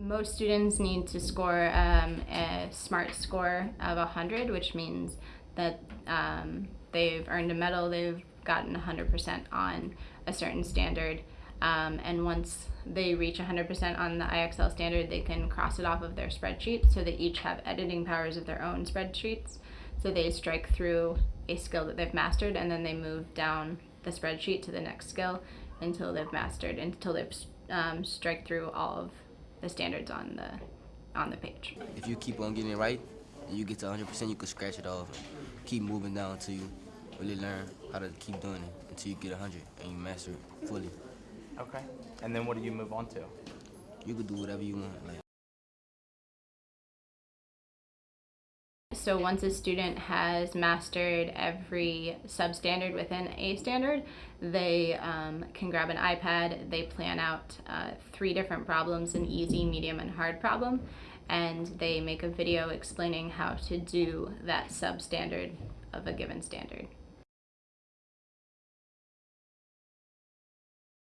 most students need to score um, a SMART score of 100, which means that um, they've earned a medal, they've gotten 100% on a certain standard. Um, and once they reach 100% on the IXL standard, they can cross it off of their spreadsheet. So they each have editing powers of their own spreadsheets. So they strike through a skill that they've mastered and then they move down the spreadsheet to the next skill until they've mastered, until they've um, strike through all of the standards on the on the page. If you keep on getting it right, and you get to 100%, you can scratch it off. Keep moving down until you really learn how to keep doing it until you get 100 and you master it fully. Okay. And then what do you move on to? You can do whatever you want. Like So once a student has mastered every substandard within a standard, they um, can grab an iPad, they plan out uh, three different problems, an easy, medium, and hard problem, and they make a video explaining how to do that substandard of a given standard.